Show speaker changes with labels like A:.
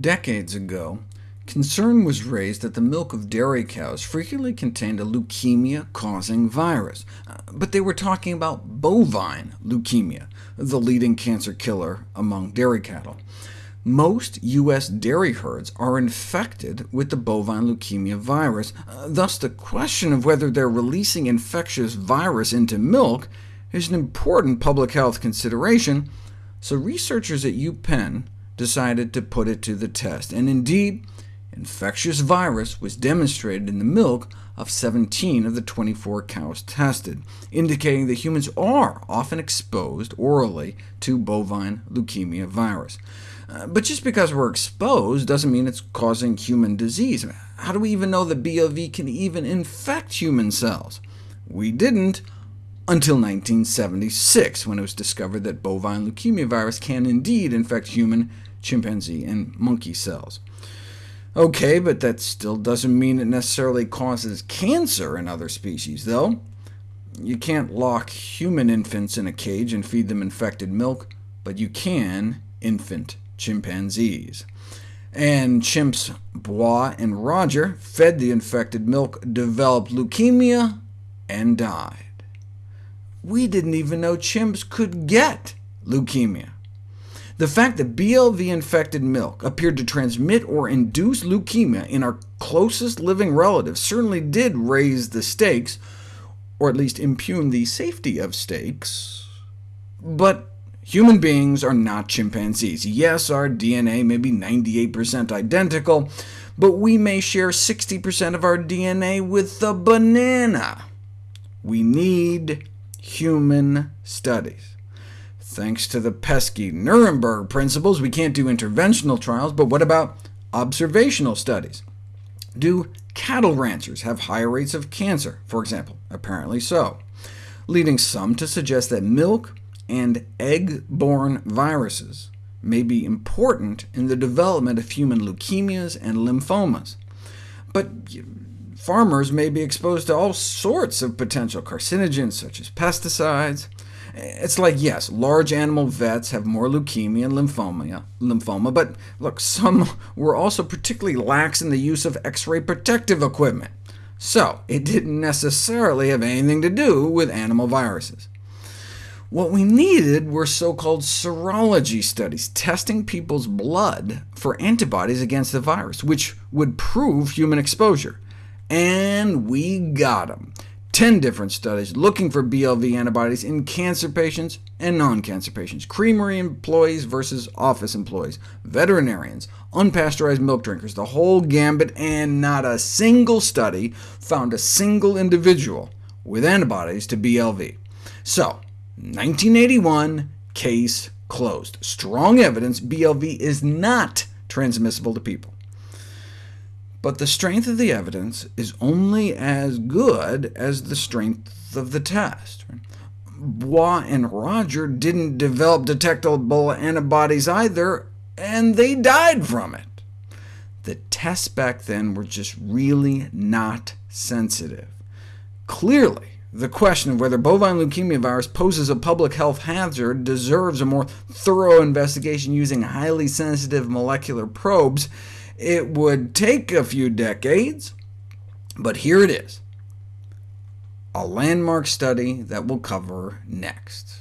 A: Decades ago, concern was raised that the milk of dairy cows frequently contained a leukemia-causing virus, uh, but they were talking about bovine leukemia, the leading cancer killer among dairy cattle. Most U.S. dairy herds are infected with the bovine leukemia virus, uh, thus the question of whether they're releasing infectious virus into milk is an important public health consideration, so researchers at UPenn decided to put it to the test, and indeed, infectious virus was demonstrated in the milk of 17 of the 24 cows tested, indicating that humans are often exposed orally to bovine leukemia virus. Uh, but just because we're exposed doesn't mean it's causing human disease. How do we even know that BLV can even infect human cells? We didn't until 1976, when it was discovered that bovine leukemia virus can indeed infect human, chimpanzee, and monkey cells. OK, but that still doesn't mean it necessarily causes cancer in other species, though. You can't lock human infants in a cage and feed them infected milk, but you can infant chimpanzees. And chimps Bois and Roger fed the infected milk, developed leukemia, and died. We didn't even know chimps could get leukemia. The fact that BLV-infected milk appeared to transmit or induce leukemia in our closest living relatives certainly did raise the stakes, or at least impugn the safety of steaks. But human beings are not chimpanzees. Yes, our DNA may be 98% identical, but we may share 60% of our DNA with the banana. We need human studies. Thanks to the pesky Nuremberg principles, we can't do interventional trials, but what about observational studies? Do cattle ranchers have higher rates of cancer, for example? Apparently so, leading some to suggest that milk and egg-borne viruses may be important in the development of human leukemias and lymphomas. But farmers may be exposed to all sorts of potential carcinogens, such as pesticides, it's like, yes, large animal vets have more leukemia and lymphoma, lymphoma, but look, some were also particularly lax in the use of X-ray protective equipment, so it didn't necessarily have anything to do with animal viruses. What we needed were so-called serology studies, testing people's blood for antibodies against the virus, which would prove human exposure. And we got them. 10 different studies looking for BLV antibodies in cancer patients and non-cancer patients, creamery employees versus office employees, veterinarians, unpasteurized milk drinkers, the whole gambit, and not a single study found a single individual with antibodies to BLV. So, 1981, case closed. Strong evidence BLV is not transmissible to people. But the strength of the evidence is only as good as the strength of the test. Bois and Roger didn't develop detectable antibodies either, and they died from it. The tests back then were just really not sensitive. Clearly, the question of whether bovine leukemia virus poses a public health hazard deserves a more thorough investigation using highly sensitive molecular probes, it would take a few decades, but here it is, a landmark study that we'll cover next.